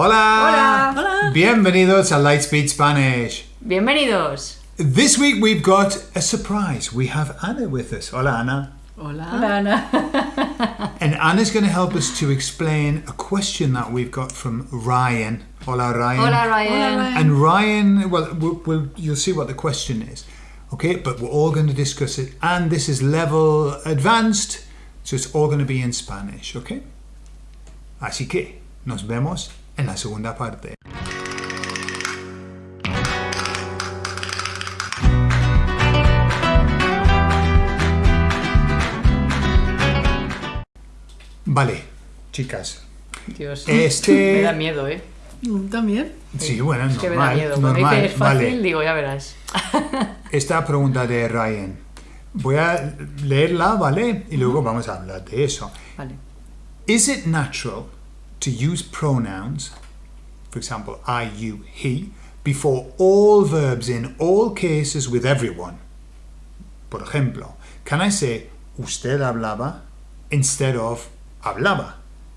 Hola. Hola. Bienvenidos a Lightspeed Spanish. Bienvenidos. This week we've got a surprise. We have Anna with us. Hola, Anna. Hola. Hola, Ana. And Anna's going to help us to explain a question that we've got from Ryan. Hola, Ryan. Hola, Ryan. Hola, Ryan. And Ryan, well, we'll, we'll, you'll see what the question is. Okay, but we're all going to discuss it. And this is level advanced, so it's all going to be in Spanish, okay? Así que nos vemos en la segunda parte. Vale, chicas. Dios. Este- Me da miedo, ¿eh? Mm, También. Sí, bueno, Es que me da normal, miedo. Cuando normal, dices es fácil, vale. digo, ya verás. Esta pregunta de Ryan. Voy a leerla, ¿vale? Y luego vamos a hablar de eso. Vale. Is it natural to use pronouns, for example, I, you, he, before all verbs in all cases with everyone? Por ejemplo, can I say usted hablaba instead of hablaba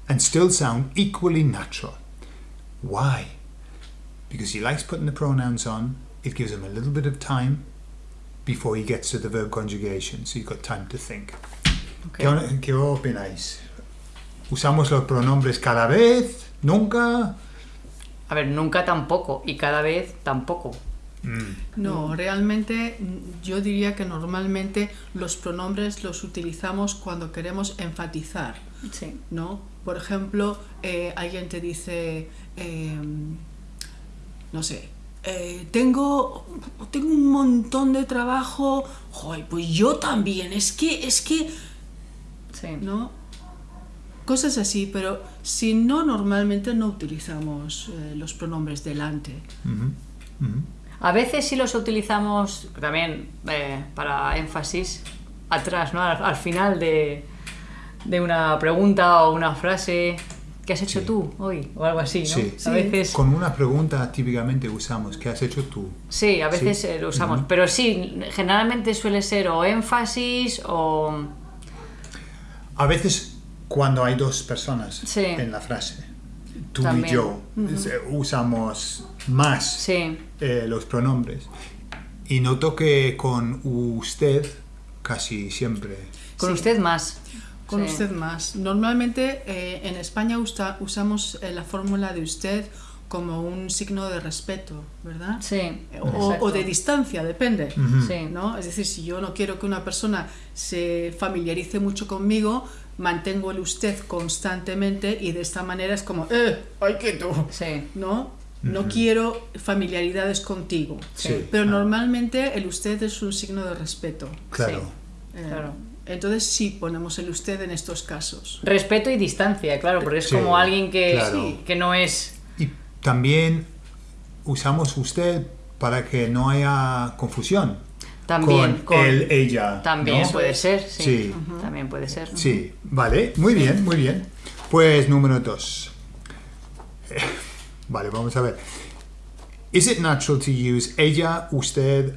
and still sound equally natural? Why? Because he likes putting the pronouns on, it gives him a little bit of time before he gets to the verb conjugation, so you've got time to think. Ok. ¿Qué, qué opináis? ¿Usamos los pronombres cada vez? ¿Nunca? A ver, nunca tampoco. Y cada vez tampoco. No, realmente mm, yo diría que normalmente los pronombres los utilizamos cuando queremos enfatizar, Sí. ¿no? Por ejemplo, eh, alguien te dice, eh, no sé, eh, tengo, tengo un montón de trabajo, Joder, pues yo también, es que, es que, Sí. ¿no? Cosas así, pero si no, normalmente no utilizamos eh, los pronombres delante. Ujú, ujú. A veces sí los utilizamos también eh, para énfasis atrás, ¿no? Al, al final de, de una pregunta o una frase. ¿Qué has hecho Sí. tú hoy? O algo así, ¿no? Sí. A veces... Con una pregunta típicamente usamos, ¿qué has hecho tú? Sí, a veces Sí. eh, lo usamos. Pero sí, generalmente suele ser o énfasis o... A veces cuando hay dos personas Sí. en la frase, tú También. y yo, eh, usamos más Sí, eh, los pronombres. Y noto que con usted casi siempre. con Sí. usted más. Con Sí. usted más. Normalmente eh, en España usa- usamos eh, la fórmula de usted como un signo de respeto, ¿verdad? Sí, O, de distancia, depende. Sí. ¿no? Es decir, si yo no quiero que una persona se familiarice mucho conmigo, mantengo el usted constantemente y de esta manera es como, ¡eh! ¡Ay, que tú! Sí, ¿No? No quiero familiaridades contigo. Sí. Pero Ah, normalmente el usted es un signo de respeto. Claro. Eh, Claro. Entonces sí ponemos el usted en estos casos. Respeto y distancia, claro, porque es Sí, como alguien que, claro. que no es... También usamos usted para que no haya confusión. También con, con- él, ella. También ¿no? puede ser, sí. Sí. También puede ser. Sí, vale, muy bien, muy bien. Pues número dos. Vale, vamos a ver. Is it natural to use ella, usted,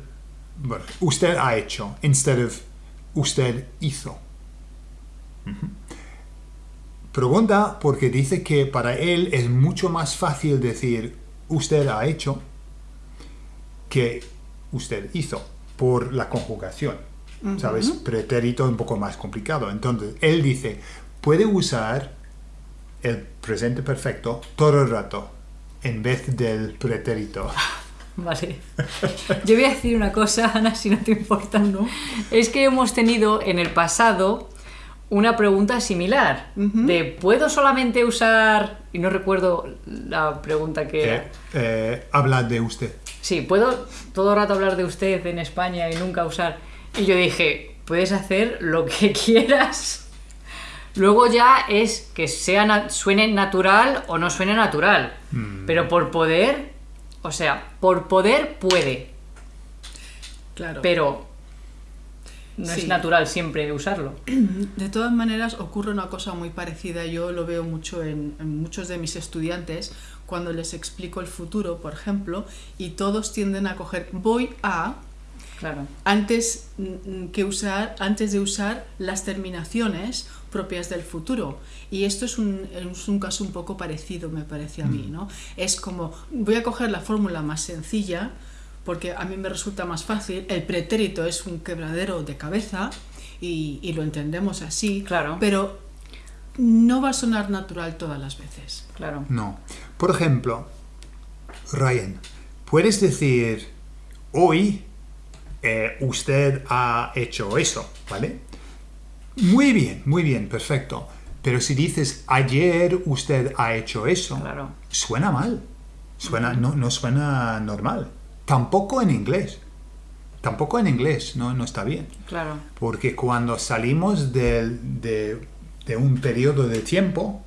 bueno, usted ha hecho, instead of usted hizo? Pregunta porque dice que para él es mucho más fácil decir usted ha hecho que usted hizo por la conjugación. ¿Sabes? Pretérito un poco más complicado. Entonces, él dice, puede usar el presente perfecto todo el rato en vez del pretérito. Vale. Yo voy a decir una cosa, Ana, si no te importa. ¿No? Es que hemos tenido en el pasado una pregunta similar. De ¿puedo solamente usar? Y no recuerdo la pregunta que era. Eh, eh, habla de usted. Sí, ¿puedo todo el rato hablar de usted en España y nunca usar? Y yo dije, puedes hacer lo que quieras. Luego ya es que sea na- suene natural o no suene natural. Pero por poder, o sea, por poder puede, Claro. pero no es Sí. natural siempre usarlo. De todas maneras, ocurre una cosa muy parecida. Yo lo veo mucho en, en muchos de mis estudiantes cuando les explico el futuro, por ejemplo, y todos tienden a coger voy a Claro. antes mm, que usar antes de usar las terminaciones propias del futuro. Y esto es un, es un caso un poco parecido, me parece a mí, ¿no? Es como, voy a coger la fórmula más sencilla, porque a mí me resulta más fácil, el pretérito es un quebradero de cabeza y, y lo entendemos así, Claro. pero no va a sonar natural todas las veces. Claro. No. Por ejemplo, Ryan, puedes decir, hoy eh, usted ha hecho eso, ¿vale? Muy bien, muy bien, perfecto. Pero si dices, ayer usted ha hecho eso, Claro. suena mal. Suena, no, no suena normal. Tampoco en inglés. Tampoco en inglés, no, no está bien. Claro. Porque cuando salimos de, de un periodo de tiempo,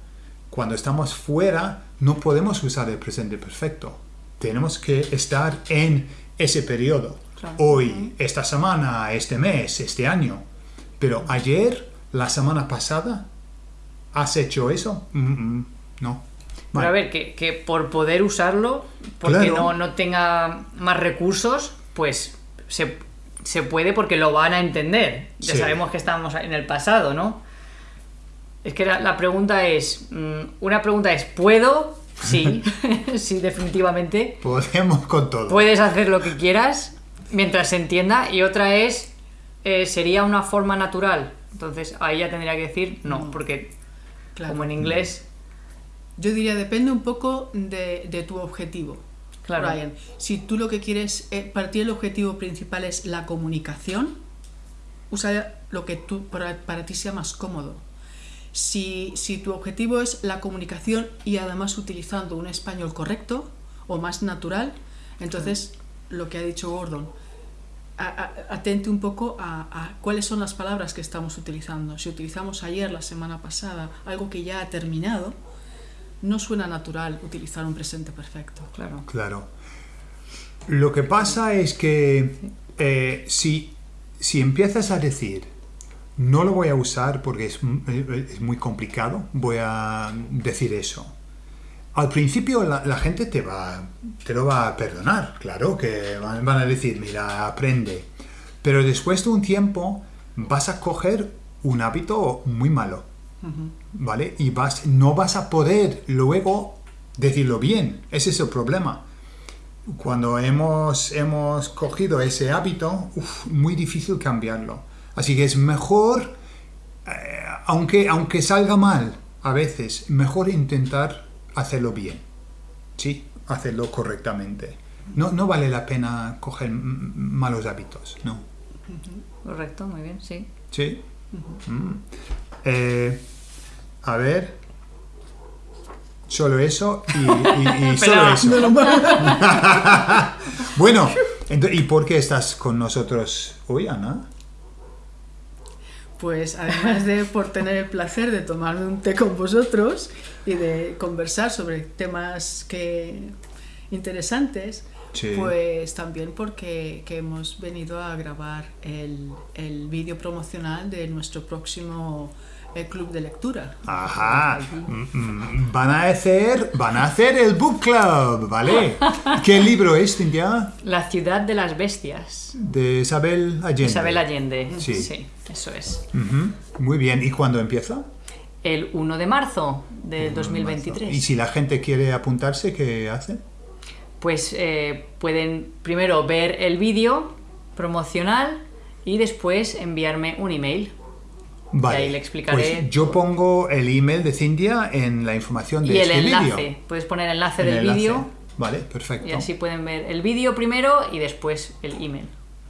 cuando estamos fuera, no podemos usar el presente perfecto. Tenemos que estar en ese periodo. Claro. Hoy, esta semana, este mes, este año. Pero ayer, la semana pasada, ¿has hecho eso? Mm, mm, no. Pero a Vale. ver, que, que por poder usarlo, porque Claro. no, no tenga más recursos, pues se, se puede porque lo van a entender. Ya Sí. sabemos que estamos en el pasado, ¿no? Es que la, la pregunta es, mm, una pregunta es, ¿puedo? Sí, sí, definitivamente. Podemos con todo. Puedes hacer lo que quieras mientras se entienda. Y otra es, eh, ¿sería una forma natural? Entonces ahí ya tendría que decir no, porque Claro. como en inglés, Yo diría, depende un poco de, de tu objetivo. Claro. Ryan, si tú lo que quieres, eh, partir el objetivo principal es la comunicación, usa lo que tú, para, para ti sea más cómodo. Si, si tu objetivo es la comunicación y además utilizando un español correcto o más natural, entonces lo que ha dicho Gordon, a- a- atente un poco a, a cuáles son las palabras que estamos utilizando. Si utilizamos ayer, la semana pasada, algo que ya ha terminado, no suena natural utilizar un presente perfecto. claro. Claro. Lo que pasa es que eh, si, si empiezas a decir, no lo voy a usar porque es, eh, es muy complicado, voy a decir eso. Al principio la, la gente te, va, te lo va a perdonar, claro, que van, van a decir, mira, aprende. Pero después de un tiempo vas a coger un hábito muy malo. ¿Vale? Y vas, no vas a poder luego decirlo bien. Ese es el problema. Cuando hemos, hemos cogido ese hábito, uf, muy difícil cambiarlo. Así que es mejor, eh, aunque, aunque salga mal a veces, mejor intentar hacerlo bien. Sí, hacerlo correctamente. No, no vale la pena coger malos hábitos, no. Correcto, muy bien, sí. Sí. Mm. Eh, a ver. Solo eso y, y- y solo eso. bueno, ¿y por qué estás con nosotros hoy, Ana? Pues además de por tener el placer de tomarme un té con vosotros y de conversar sobre temas que interesantes, Sí. pues también porque que hemos venido a grabar el, el vídeo promocional de nuestro próximo eh, club de lectura. Ajá. Mm, mm, Van a hacer, van a hacer el book club, ¿vale? ¿Qué libro es, Cintia? La ciudad de las bestias. De Isabel Allende. Isabel Allende. Sí. eso es. Muy bien. ¿Y cuándo empieza? El 1 de marzo de ¿Y 2023. si la gente quiere apuntarse, qué hace? Pues eh, pueden primero ver el vídeo promocional y después enviarme un email. Vale. ahí le explicaré Pues yo pongo el email de Cintia en la información de Y el este enlace. Puedes poner el enlace En el del vídeo Vale, perfecto. y así pueden ver el vídeo primero y después el email.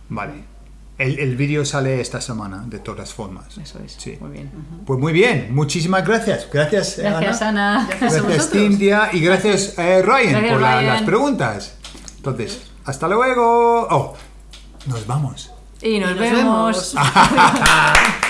Vale. El, el vídeo sale esta semana, de todas formas. Eso es. Sí. Muy bien. Pues muy bien, muchísimas gracias. Gracias, Gracias, Ana. Ana. Gracias a Gracias. Cintia. Y gracias, eh, Ryan, Gracias, por la- Ryan. las preguntas. Entonces, hasta luego. Oh, nos vamos. Y nos, Y nos vemos. vemos.